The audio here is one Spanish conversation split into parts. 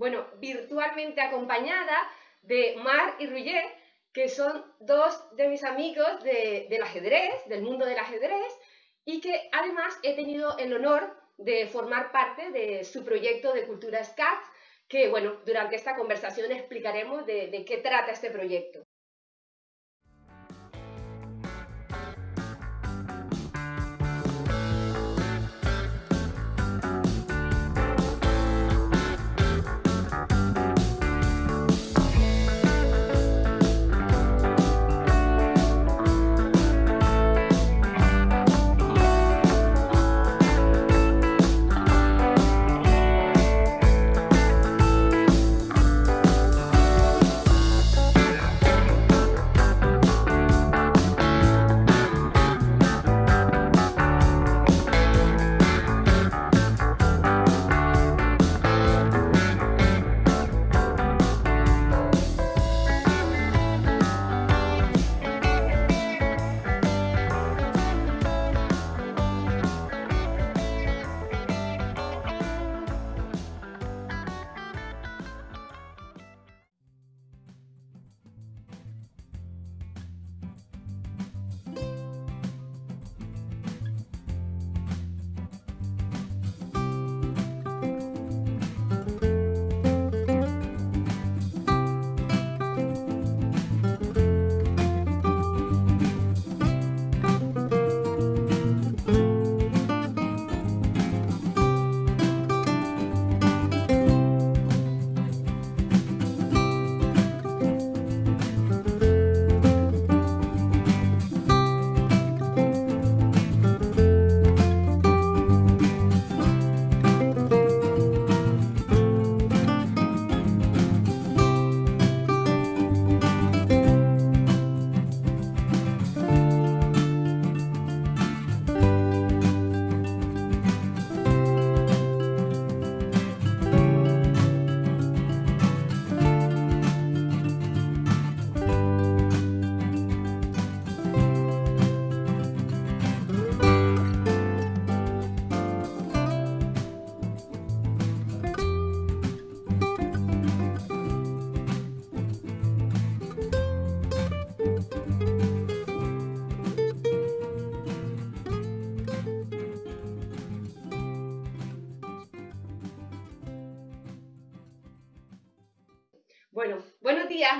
bueno, virtualmente acompañada de Mar y Ruyer, que son dos de mis amigos del ajedrez, del mundo del ajedrez, y que además he tenido el honor de formar parte de su proyecto de Cultura SCAT, que bueno, durante esta conversación explicaremos de qué trata este proyecto.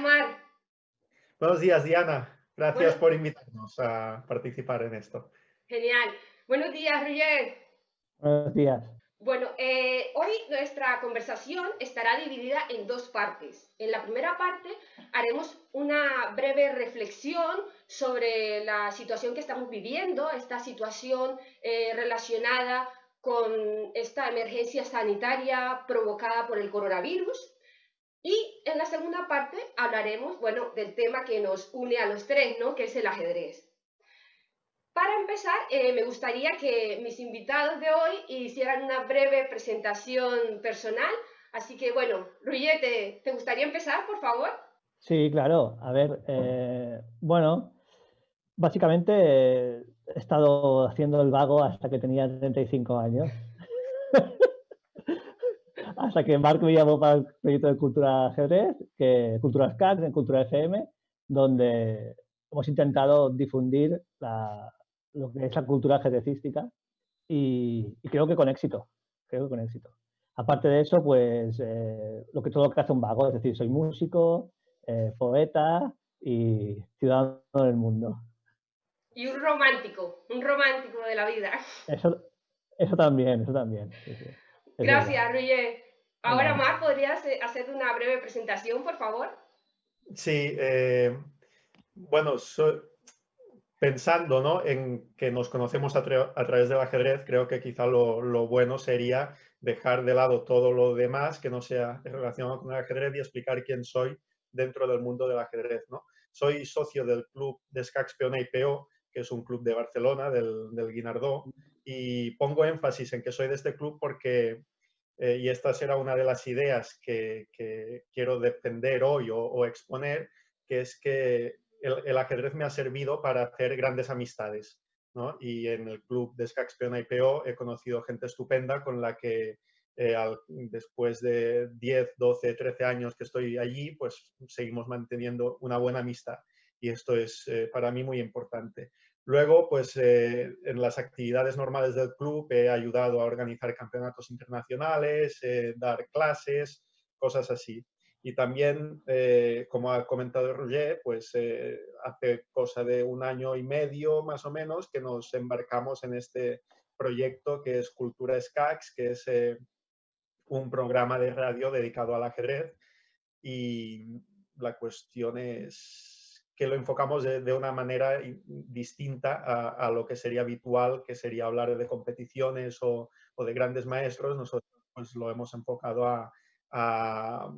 Mar. Buenos días, Diana. Gracias por invitarnos a participar en esto. Genial. Buenos días, Roger. Buenos días. Bueno, eh, hoy nuestra conversación estará dividida en dos partes. En la primera parte haremos una breve reflexión sobre la situación que estamos viviendo, esta situación eh, relacionada con esta emergencia sanitaria provocada por el coronavirus. Y en la segunda parte hablaremos, bueno, del tema que nos une a los tres, ¿no? Que es el ajedrez. Para empezar, eh, me gustaría que mis invitados de hoy hicieran una breve presentación personal. Así que, bueno, Ruyete, ¿te gustaría empezar, por favor? Sí, claro. A ver, eh, bueno, básicamente he estado haciendo el vago hasta que tenía 35 años. Hasta que Marc me llamó para el proyecto de Cultura Ajedrez, que, Cultura SCAT, en Cultura FM, donde hemos intentado difundir lo que es la cultura ajedrecística y, creo que con éxito, creo que con éxito. Aparte de eso, pues eh, lo que todo lo que hace un vago, es decir, soy músico, eh, poeta y ciudadano del mundo. Y un romántico, un romántico de la vida. Eso, eso también, eso también. Gracias, Roger. Ahora, Mar, ¿podrías eh, hacer una breve presentación, por favor? Sí, eh, bueno, pensando ¿no? en que nos conocemos a, través del ajedrez, creo que quizá lo, bueno sería dejar de lado todo lo demás que no sea relacionado con el ajedrez y explicar quién soy dentro del mundo del ajedrez. ¿no? Soy socio del club de Scax Peona PO, que es un club de Barcelona, del, del Guinardó, y pongo énfasis en que soy de este club porque eh, y esta será una de las ideas que, quiero defender hoy o, exponer, que es que el, ajedrez me ha servido para hacer grandes amistades. ¿no? Y en el club de Scaxpeon IPO he conocido gente estupenda con la que después de 10, 12, 13 años que estoy allí, pues seguimos manteniendo una buena amistad y esto es para mí muy importante. Luego, pues en las actividades normales del club he ayudado a organizar campeonatos internacionales, dar clases, cosas así. Y también, eh, como ha comentado Roger, pues eh, hace cosa de un año y medio más o menos que nos embarcamos en este proyecto que es Cultura SCAX, que es eh, un programa de radio dedicado al ajedrez. Y la cuestión es que lo enfocamos de, una manera distinta a, lo que sería habitual, que sería hablar de competiciones o, o de grandes maestros. Nosotros pues, lo hemos enfocado a, a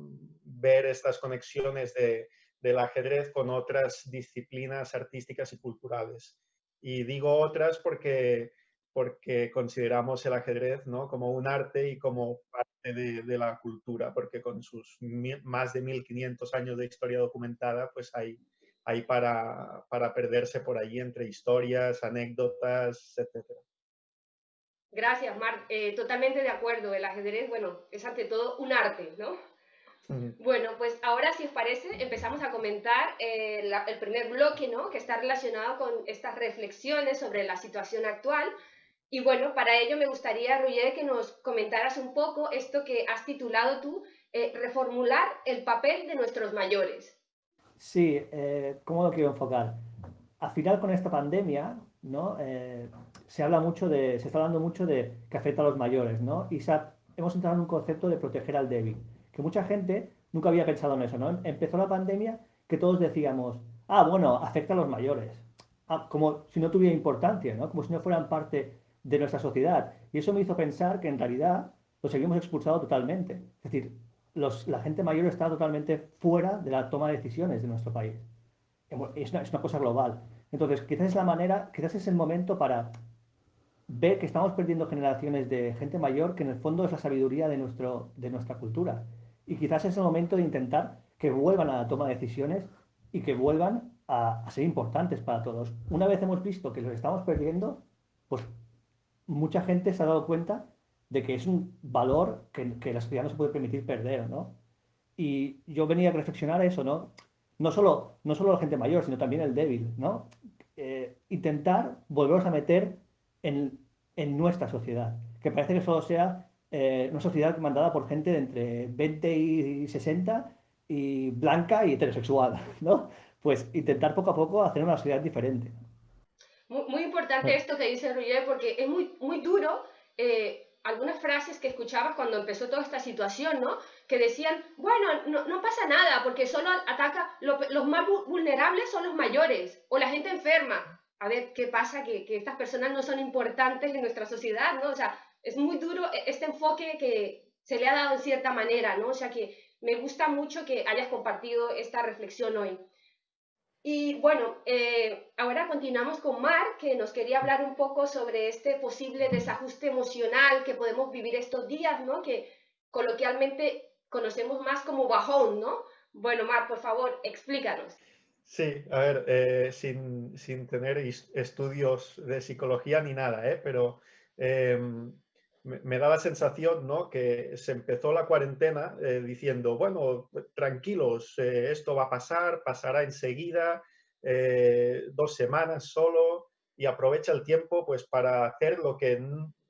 ver estas conexiones de, del ajedrez con otras disciplinas artísticas y culturales. Y digo otras porque, porque consideramos el ajedrez ¿no? como un arte y como parte de, la cultura, porque con sus más de 1500 años de historia documentada, pues hay, hay para, para perderse por allí entre historias, anécdotas, etcétera. Gracias, Marc. Eh, totalmente de acuerdo. El ajedrez, bueno, es ante todo un arte, ¿no? Bueno, pues ahora, si os parece, empezamos a comentar eh, el primer bloque, ¿no? Que está relacionado con estas reflexiones sobre la situación actual. Y bueno, para ello me gustaría, Roger, que nos comentaras un poco esto que has titulado tú, eh, reformular el papel de nuestros mayores. Sí, ¿cómo lo quiero enfocar? Al final, con esta pandemia, ¿no? se habla mucho de, se está hablando mucho de que afecta a los mayores, ¿no? Y hemos entrado en un concepto de proteger al débil, que mucha gente nunca había pensado en eso, ¿no? Empezó la pandemia que todos decíamos, ah, bueno, afecta a los mayores, ah, como si no tuviera importancia, ¿no? Como si no fueran parte de nuestra sociedad. Y eso me hizo pensar que en realidad los seguimos expulsado totalmente. Es decir, la gente mayor está totalmente fuera de la toma de decisiones de nuestro país. Es una, es una cosa global. Entonces, quizás es la manera, quizás es el momento para ve que estamos perdiendo generaciones de gente mayor que en el fondo es la sabiduría de, nuestro, de nuestra cultura. Y quizás es el momento de intentar que vuelvan a la toma de decisiones y que vuelvan a, ser importantes para todos. Una vez hemos visto que los estamos perdiendo, pues mucha gente se ha dado cuenta de que es un valor que, que la sociedad no se puede permitir perder, ¿no? Y yo venía a reflexionar eso, ¿no? No solo, no solo la gente mayor, sino también el débil, ¿no? Eh, intentar volverlos a meter en, en nuestra sociedad, que parece que solo sea eh, una sociedad mandada por gente de entre 20 y 60 y blanca y heterosexual, ¿no? Pues intentar poco a poco hacer una sociedad diferente. Muy, importante esto que dice Roger, porque es muy, muy duro eh, algunas frases que escuchabas cuando empezó toda esta situación, ¿no? Que decían, bueno, no, no pasa nada, porque solo ataca, los más vulnerables son los mayores o la gente enferma a ver qué pasa, que, que, estas personas no son importantes en nuestra sociedad, ¿no? O sea, es muy duro e, este enfoque que se le ha dado en cierta manera, ¿no? O sea, que me gusta mucho que hayas compartido esta reflexión hoy. Y bueno, eh, ahora continuamos con Mar, que nos quería hablar un poco sobre este posible desajuste emocional que podemos vivir estos días, ¿no? Que coloquialmente conocemos más como bajón, ¿no? Bueno, Mar, por favor, explícanos. Sí, a ver, eh, sin, sin, tener estudios de psicología ni nada, ¿eh? pero me, da la sensación ¿no? que se empezó la cuarentena eh, diciendo, bueno, tranquilos, esto va a pasar, pasará enseguida, dos semanas solo, y aprovecha el tiempo pues para hacer lo que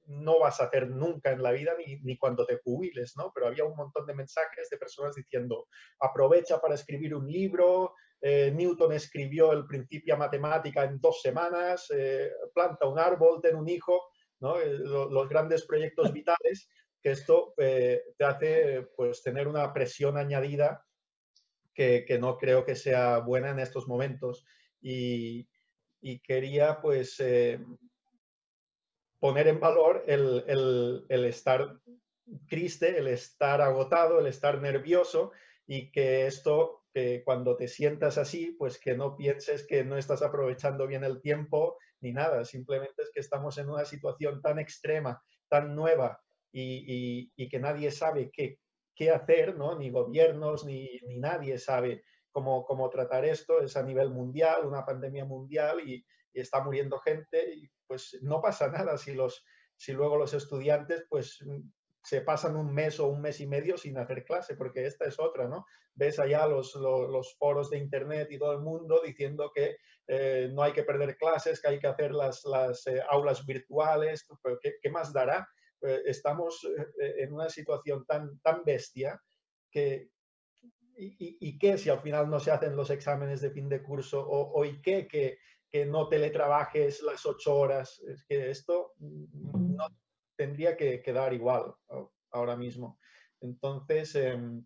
no vas a hacer nunca en la vida ni, ni, cuando te jubiles, ¿no? Pero había un montón de mensajes de personas diciendo, aprovecha para escribir un libro, eh, Newton escribió el Principia Matemática en dos semanas, eh, planta un árbol, ten un hijo, ¿no? Eh, los grandes proyectos vitales, que esto te hace pues, tener una presión añadida que, que, no creo que sea buena en estos momentos. Y, y quería pues poner en valor el, el, el estar triste, el estar agotado, el estar nervioso y que esto que cuando te sientas así, pues que no pienses que no estás aprovechando bien el tiempo ni nada, simplemente es que estamos en una situación tan extrema, tan nueva y, que nadie sabe qué, qué hacer, ¿no? ni gobiernos, ni, nadie sabe cómo, cómo, tratar esto, es a nivel mundial, una pandemia mundial y, está muriendo gente y pues no pasa nada si, los, si luego los estudiantes pues se pasan un mes o un mes y medio sin hacer clase, porque esta es otra, ¿no? Ves allá los, los, foros de internet y todo el mundo diciendo que eh, no hay que perder clases, que hay que hacer las, las eh, aulas virtuales, pero ¿qué, más dará? Eh, estamos en una situación tan, tan bestia que, y, y, qué si al final no se hacen los exámenes de fin de curso? ¿O, y qué que, que, no teletrabajes las ocho horas? Es que esto no tendría que quedar igual ahora mismo. Entonces, em,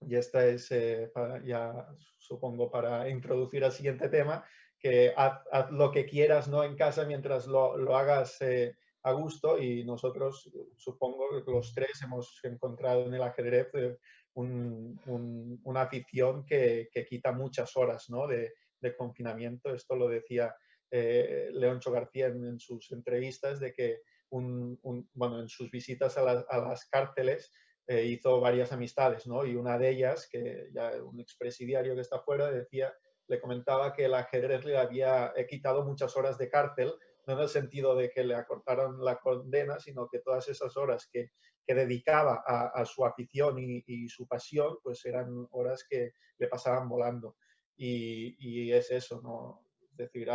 y esta es, eh, ya supongo, para introducir al siguiente tema, que haz, lo que quieras ¿no? en casa mientras lo, lo hagas eh, a gusto y nosotros, supongo, los tres hemos encontrado en el ajedrez eh, una afición que, que, quita muchas horas ¿no? de, de, confinamiento. Esto lo decía Leoncho García en, sus entrevistas, de que bueno, en sus visitas a, las cárceles eh, hizo varias amistades, ¿no? Y una de ellas, que ya un expresidiario que está fuera, decía, le comentaba que el ajedrez le había quitado muchas horas de cárcel, no en el sentido de que le acortaron la condena, sino que todas esas horas que, que dedicaba a, su afición y, su pasión, pues eran horas que le pasaban volando. Y, y es eso, ¿no? Es decir,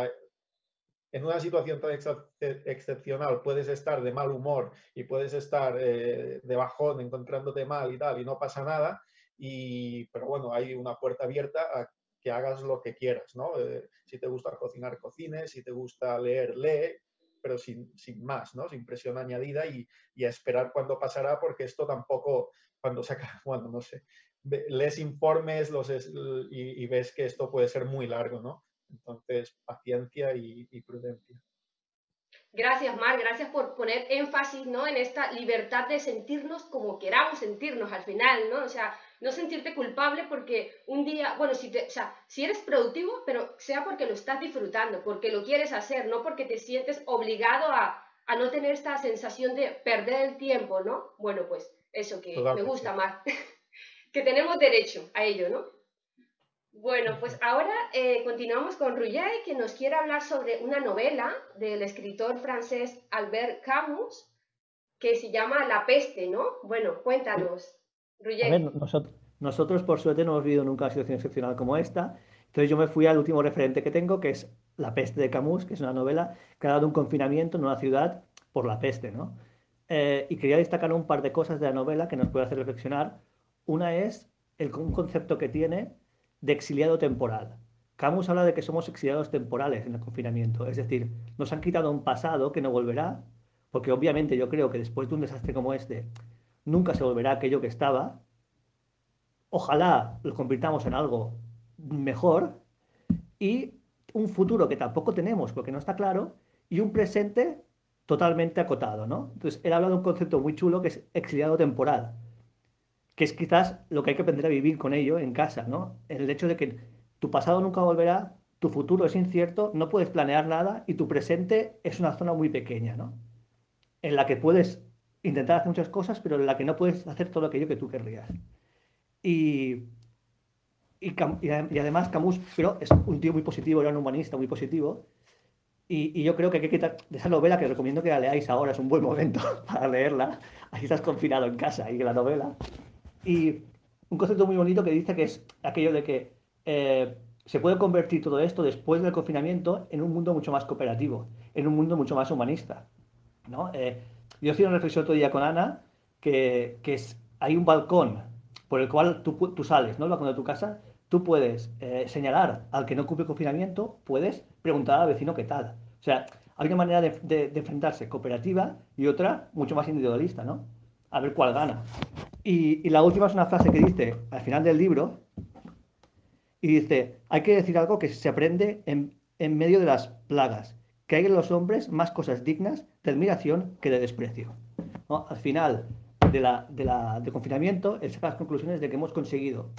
en una situación tan excepcional puedes estar de mal humor y puedes estar eh, de bajón encontrándote mal y tal y no pasa nada, y, pero bueno, hay una puerta abierta a que hagas lo que quieras, ¿no? Eh, si te gusta cocinar, cocines, si te gusta leer, lee, pero sin, sin más, ¿no? Sin presión añadida y, y, a esperar cuándo pasará, porque esto tampoco, cuando saca, bueno, no sé, lees informes los y, y, ves que esto puede ser muy largo, ¿no? Entonces, paciencia y, prudencia. Gracias, Mar, gracias por poner énfasis ¿no? en esta libertad de sentirnos como queramos sentirnos al final, ¿no? O sea, no sentirte culpable porque un día, bueno, si, te, o sea, si eres productivo, pero sea porque lo estás disfrutando, porque lo quieres hacer, no porque te sientes obligado a, a no tener esta sensación de perder el tiempo, ¿no? Bueno, pues eso que me gusta, Mar, que tenemos derecho a ello, ¿no? Bueno, pues ahora eh, continuamos con Rouillet, que nos quiere hablar sobre una novela del escritor francés Albert Camus, que se llama La peste, ¿no? Bueno, cuéntanos, Rouillet. A ver, nosotros, nosotros, por suerte, no hemos vivido nunca una situación excepcional como esta. Entonces yo me fui al último referente que tengo, que es La peste de Camus, que es una novela que ha dado un confinamiento en una ciudad por la peste, ¿no? Eh, y quería destacar un par de cosas de la novela que nos puede hacer reflexionar. Una es el, un concepto que tiene de exiliado temporal. Camus habla de que somos exiliados temporales en el confinamiento, es decir, nos han quitado un pasado que no volverá, porque obviamente yo creo que después de un desastre como este, nunca se volverá aquello que estaba. Ojalá lo convirtamos en algo mejor y un futuro que tampoco tenemos porque no está claro y un presente totalmente acotado, ¿no? Entonces, él habla de un concepto muy chulo que es exiliado temporal que es quizás lo que hay que aprender a vivir con ello en casa, ¿no? El hecho de que tu pasado nunca volverá, tu futuro es incierto, no puedes planear nada y tu presente es una zona muy pequeña, ¿no? En la que puedes intentar hacer muchas cosas, pero en la que no puedes hacer todo aquello que tú querrías. Y, y, además Camus, pero es un tío muy positivo, era un humanista muy positivo, y, y, yo creo que hay que quitar de esa novela que recomiendo que la leáis ahora, es un buen momento para leerla. Ahí estás confinado en casa y la novela. Y un concepto muy bonito que dice que es aquello de que eh, se puede convertir todo esto después del confinamiento en un mundo mucho más cooperativo, en un mundo mucho más humanista. ¿no? Eh, yo hacía una reflexión otro día con Ana que, que es, hay un balcón por el cual tú, tú sales, ¿no? el balcón de tu casa, tú puedes eh, señalar al que no cumple confinamiento, puedes preguntar al vecino qué tal. O sea, hay una manera de, de, de enfrentarse cooperativa y otra mucho más individualista, ¿no? A ver cuál gana. Y, la última es una frase que dice al final del libro, y dice, hay que decir algo que se aprende en, medio de las plagas, que hay en los hombres más cosas dignas de admiración que de desprecio. Al final de la, de la, del confinamiento, él saca las conclusiones de que hemos conseguido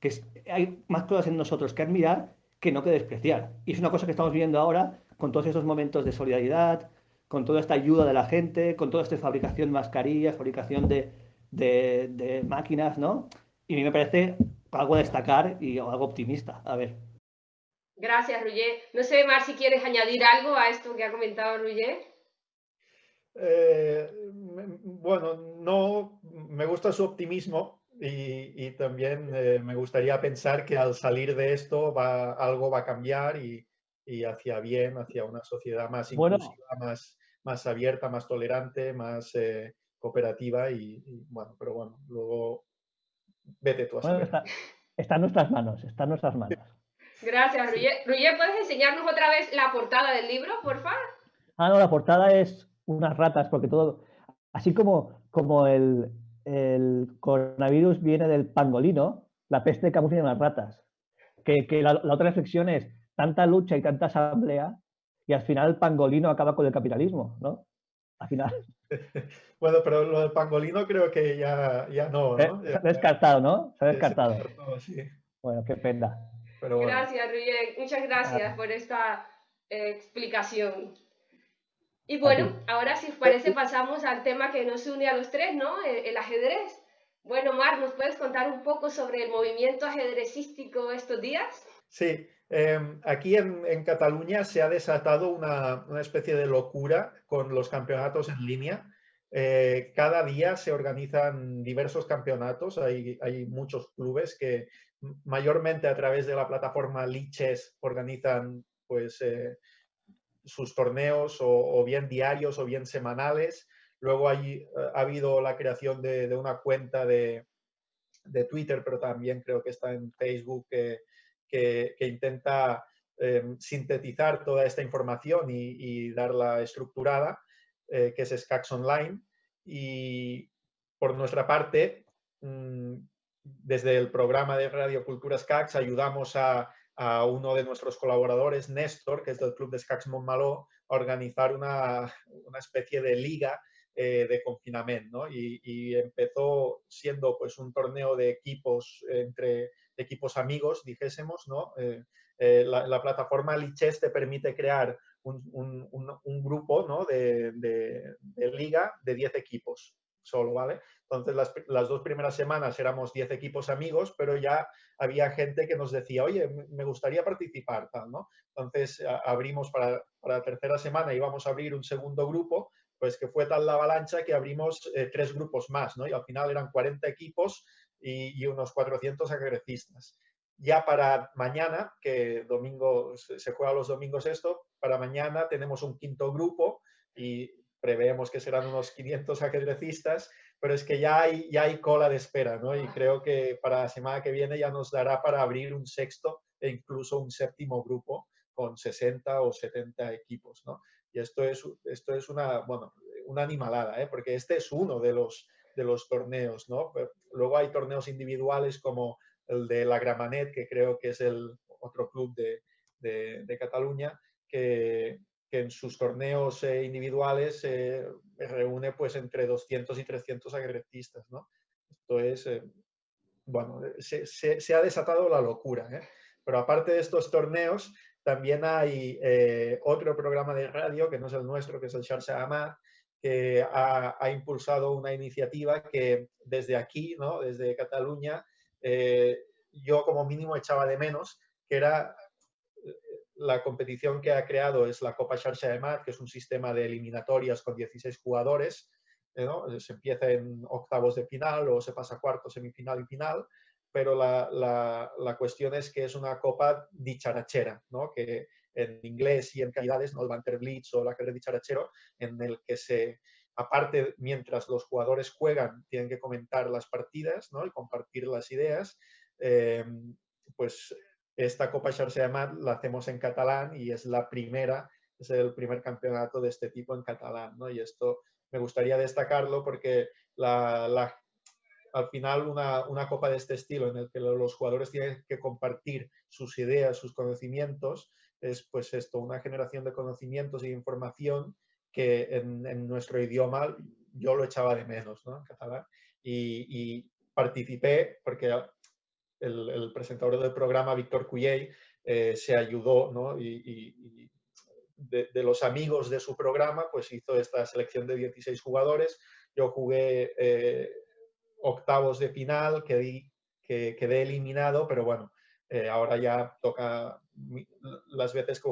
que hay más cosas en nosotros que admirar que no que despreciar. Y es una cosa que estamos viendo ahora con todos esos momentos de solidaridad, con toda esta ayuda de la gente, con toda esta fabricación de mascarillas, fabricación de, de, máquinas, ¿no? Y a mí me parece algo a destacar y algo optimista. A ver. Gracias, Ruyer. No sé, Mar, si quieres añadir algo a esto que ha comentado Ruyer. Eh, bueno, no, me gusta su optimismo y, también eh, me gustaría pensar que al salir de esto va, algo va a cambiar y, hacia bien, hacia una sociedad más inclusiva, más, más abierta, más tolerante, más eh, cooperativa y, bueno, pero bueno, luego vete tú a saber. está, está, en nuestras manos, está en nuestras manos. Gracias, Ruyer. ¿puedes enseñarnos otra vez la portada del libro, por favor? Ah, no, la portada es unas ratas, porque todo, así como, como el, coronavirus viene del pangolino, la peste camufla en las ratas. Que, la, otra reflexión es tanta lucha y tanta asamblea y al final el pangolino acaba con el capitalismo, ¿no? Al final. Bueno, pero lo del pangolino creo que ya, ya no, ¿no? Se ha descartado, ¿no? Se ha descartado. Bueno, qué pena. Gracias, Ruyen. Muchas gracias por esta eh, explicación. Y bueno, ahora si os parece pasamos al tema que nos une a los tres, ¿no? El, ajedrez. Bueno, Mar, ¿nos puedes contar un poco sobre el movimiento ajedrecístico estos días? Sí, em, aquí en, Cataluña se ha desatado una, especie de locura con los campeonatos en línea. Eh, cada día se organizan diversos campeonatos, hay, hay, muchos clubes que mayormente a través de la plataforma Liches organizan pues, eh, sus torneos o, bien diarios o bien semanales. Luego hay, eh, ha habido la creación de, una cuenta de, Twitter, pero también creo que está en Facebook, que, intenta em, sintetizar toda esta información y, darla estructurada, eh, que es Skax Online. Y por nuestra parte, mm, desde el programa de Radio Cultura Skax ayudamos a, uno de nuestros colaboradores, Néstor, que es del Club de Escacs Montmaló, a organizar una especie de liga eh, de confinamiento, Y, empezó siendo pues un torneo de equipos entre equipos amigos, dijésemos, ¿no? Eh, eh, la, plataforma Liches te permite crear un, un, un, grupo ¿no? de, de, liga de 10 equipos solo, ¿vale? Entonces, las, las, dos primeras semanas éramos 10 equipos amigos, pero ya había gente que nos decía, oye, me gustaría participar, ¿no? Entonces, abrimos para, para, la tercera semana, íbamos a abrir un segundo grupo, pues que fue tal la avalancha que abrimos eh, tres grupos más, ¿no? Y al final eran 40 equipos y, unos 400 agrecistas. Ya para mañana, que domingo se juega los domingos esto, para mañana tenemos un quinto grupo y preveemos que serán unos 500 ajedrecistas pero es que ya hay, ya hay cola de espera, ¿no? Y creo que para la semana que viene ya nos dará para abrir un sexto e incluso un séptimo grupo con 60 o 70 equipos, ¿no? Y esto es, esto es una, bueno, una animalada, ¿eh? Porque este es uno de los, de los torneos, ¿no? Luego hay torneos individuales como el de la Gramanet, que creo que es el otro club de, de, Cataluña, que, que en sus torneos eh, individuales eh, reúne pues entre 200 y 300 agretistas, ¿no? Esto es, eh, bueno, se, ha desatado la locura, Pero aparte de estos torneos, también hay otro programa de radio, que no es el nuestro, que es el Charse Amad, que ha, impulsado una iniciativa que desde aquí, ¿no? desde Cataluña, yo como mínimo echaba de menos, que era la competición que ha creado es la Copa de Mat, que es un sistema de eliminatorias con 16 jugadores. Eh, se empieza en octavos de final o se pasa a cuarto, semifinal y final, pero la, la, cuestión es que es una copa dicharachera, ¿no? que en inglés y en calidades, ¿no? el Banter Blitz o la carrera dicharachero, en el que se, aparte, mientras los jugadores juegan, tienen que comentar las partidas ¿no? y compartir las ideas, eh, pues esta Copa Xarxa de la hacemos en catalán y es la primera, es el primer campeonato de este tipo en catalán, ¿no? Y esto me gustaría destacarlo porque la, al final una, una, copa de este estilo en el que los jugadores tienen que compartir sus ideas, sus conocimientos, es pues esto, una generación de conocimientos y información que en, nuestro idioma yo lo echaba de menos, ¿no? En catalán. Y, y participé porque el, presentador del programa, Víctor Cuyey, eh, se ayudó, ¿no? Y, de, los amigos de su programa, pues hizo esta selección de 16 jugadores. Yo jugué eh, octavos de final, quedé, que, quedé eliminado, pero bueno, eh, ahora ya toca, las veces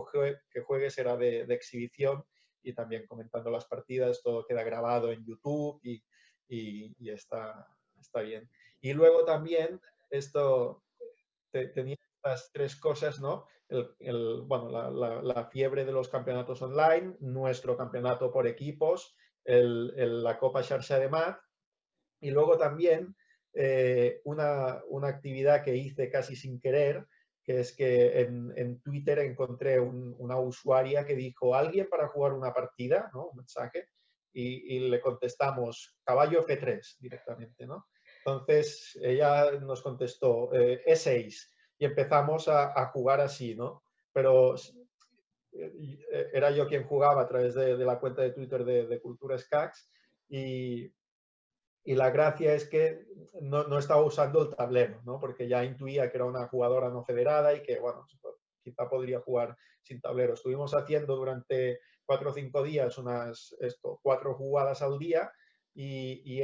que juegue, será de, exhibición y también comentando las partidas, todo queda grabado en YouTube y, está, está bien. Y luego también esto, tenía estas tres cosas, ¿no? Bueno, la, fiebre de los campeonatos online, nuestro campeonato por equipos, el, la Copa Xarxa de Mat y luego también eh, una, una, actividad que hice casi sin querer, que es que en, en Twitter encontré una usuaria que dijo, ¿alguien para jugar una partida? ¿no? Un mensaje. Y, le contestamos, caballo F3 directamente, ¿no? Entonces ella nos contestó eh, E6 y empezamos a, jugar así, ¿no? Pero eh, era yo quien jugaba a través de, la cuenta de Twitter de, de Cultura Skax y, y, la gracia es que no, no, estaba usando el tablero, ¿no? Porque ya intuía que era una jugadora no federada y que, bueno, quizá podría jugar sin tablero. Estuvimos haciendo durante cuatro o cinco días unas esto, cuatro jugadas al día y, y,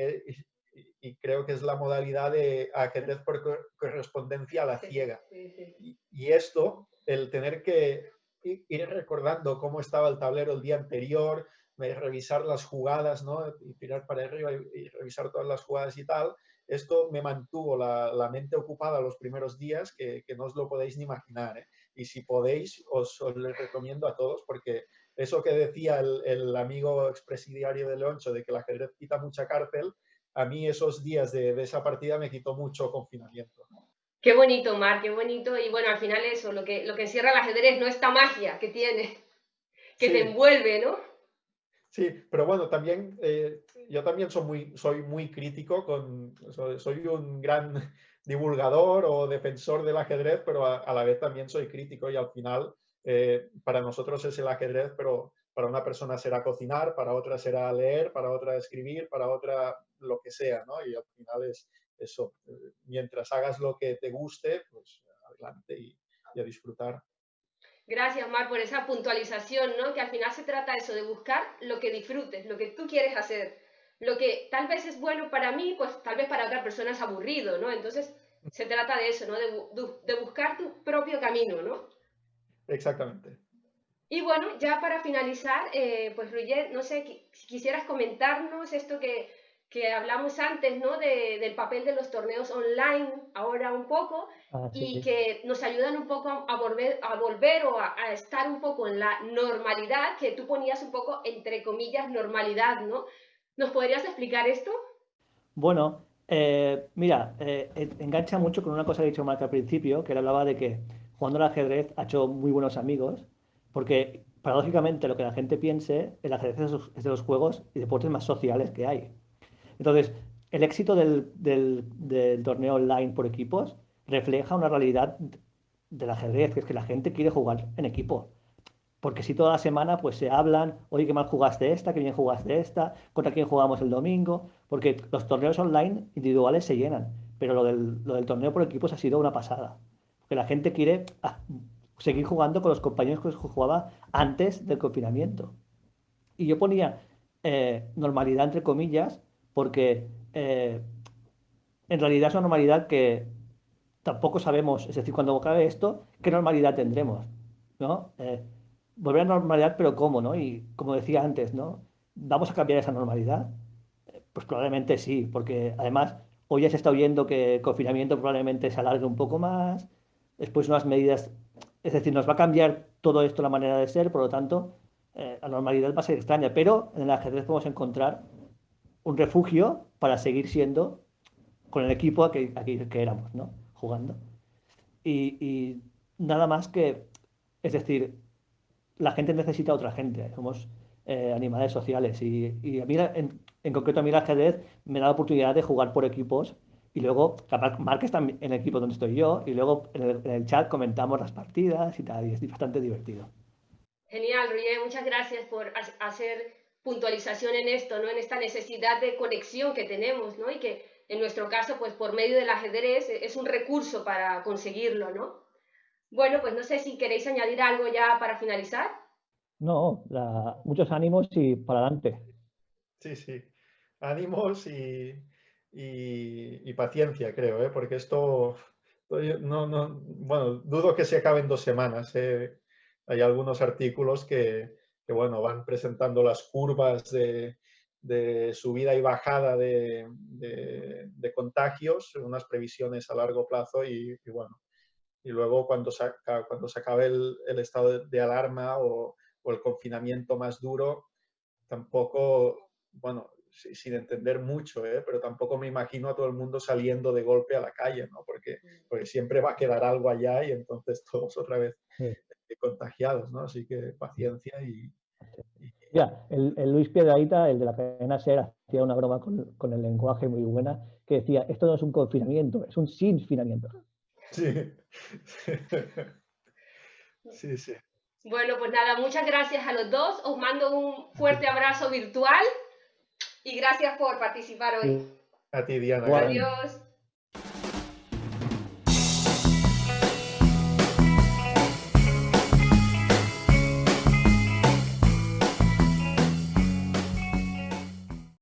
y, creo que es la modalidad de ajedrez por correspondencia a la ciega. Y, esto, el tener que ir recordando cómo estaba el tablero el día anterior, revisar las jugadas, ¿no? Y tirar para arriba y, revisar todas las jugadas y tal, esto me mantuvo la, la mente ocupada los primeros días que, que, no os lo podéis ni imaginar. ¿eh? Y si podéis, os, os lo recomiendo a todos porque eso que decía el, el amigo expresidiario de Leoncho de que el ajedrez quita mucha cárcel, a mí esos días de, esa partida me quitó mucho confinamiento. Qué bonito, Mar, qué bonito. Y bueno, al final eso, lo que, lo que encierra el ajedrez, no esta magia que tiene, que te envuelve, ¿no? Sí, pero bueno, también eh, yo también soy muy, soy muy crítico, con, soy, un gran divulgador o defensor del ajedrez, pero a, la vez también soy crítico y al final eh, para nosotros es el ajedrez, pero para una persona será cocinar, para otra será leer, para otra escribir, para otra lo que sea, ¿no? Y al final es eso, eh, mientras hagas lo que te guste, pues adelante y, a disfrutar. Gracias, Mar, por esa puntualización, ¿no? Que al final se trata eso, de buscar lo que disfrutes, lo que tú quieres hacer. Lo que tal vez es bueno para mí, pues tal vez para otra persona es aburrido, ¿no? Entonces, se trata de eso, ¿no? De, de buscar tu propio camino, ¿no? Exactamente. Y bueno, ya para finalizar, eh, pues Roger, no sé, si quisieras comentarnos esto que, que hablamos antes, ¿no? De, del papel de los torneos online, ahora un poco, ah, y que nos ayudan un poco a volver, a volver o a, estar un poco en la normalidad, que tú ponías un poco entre comillas normalidad, ¿no? ¿Nos podrías explicar esto? Bueno, eh, mira, eh, engancha mucho con una cosa que ha dicho Marc al principio, que él hablaba de que jugando al ajedrez ha hecho muy buenos amigos porque paradójicamente lo que la gente piense, el ajedrez es de los juegos y deportes más sociales que hay. Entonces, el éxito del, del, torneo online por equipos refleja una realidad del ajedrez, que es que la gente quiere jugar en equipo. Porque si toda la semana pues se hablan, oye, qué mal jugaste esta, qué bien jugaste esta, contra quién jugamos el domingo, porque los torneos online individuales se llenan, pero lo del, lo del torneo por equipos ha sido una pasada. Porque la gente quiere ah, seguir jugando con los compañeros que jugaba antes del confinamiento. Y yo ponía eh, normalidad entre comillas, porque eh, en realidad es una normalidad que tampoco sabemos, es decir, cuando acabe esto, qué normalidad tendremos, ¿no? Eh, volver a normalidad, pero ¿cómo, no? Y como decía antes, ¿no? ¿Vamos a cambiar esa normalidad? Pues probablemente sí, porque además hoy ya se está oyendo que el confinamiento probablemente se alargue un poco más, después unas medidas es decir, nos va a cambiar todo esto la manera de ser, por lo tanto, eh, la normalidad va a ser extraña, pero en el ajedrez podemos encontrar un refugio para seguir siendo con el equipo aquí, que éramos, ¿no? Jugando. Y, nada más que, es decir, la gente necesita otra gente, somos eh, animales sociales y, a mí, en, en, concreto a mí el ajedrez me da la oportunidad de jugar por equipos y luego Mark está en el equipo donde estoy yo y luego en el, chat comentamos las partidas y tal, y es bastante divertido. Genial, Roger, muchas gracias por hacer puntualización en esto, ¿no? En esta necesidad de conexión que tenemos, ¿no? Y que en nuestro caso, pues por medio del ajedrez es un recurso para conseguirlo, ¿no? Bueno, pues no sé si queréis añadir algo ya para finalizar. No, muchos ánimos y para adelante. Sí, sí. Ánimos y, y, paciencia, creo, ¿eh? porque esto, no, no, bueno, dudo que se acabe en dos semanas. ¿eh? Hay algunos artículos que, que bueno, van presentando las curvas de, de subida y bajada de, de, contagios, unas previsiones a largo plazo y, bueno, y luego cuando se, cuando se acabe el, el estado de, alarma o, o, el confinamiento más duro, tampoco, bueno, sin entender mucho, ¿eh? pero tampoco me imagino a todo el mundo saliendo de golpe a la calle, ¿no? Porque, porque siempre va a quedar algo allá y entonces todos otra vez contagiados, ¿no? Así que paciencia y... Ya, el, Luis Piedraíta, el de la cadena SER, hacía una broma con, con, el lenguaje muy buena, que decía, esto no es un confinamiento, es un sinfinamiento. Sí. sí, sí. Bueno, pues nada, muchas gracias a los dos. Os mando un fuerte abrazo virtual y gracias por participar hoy. A ti, Diana. Adiós.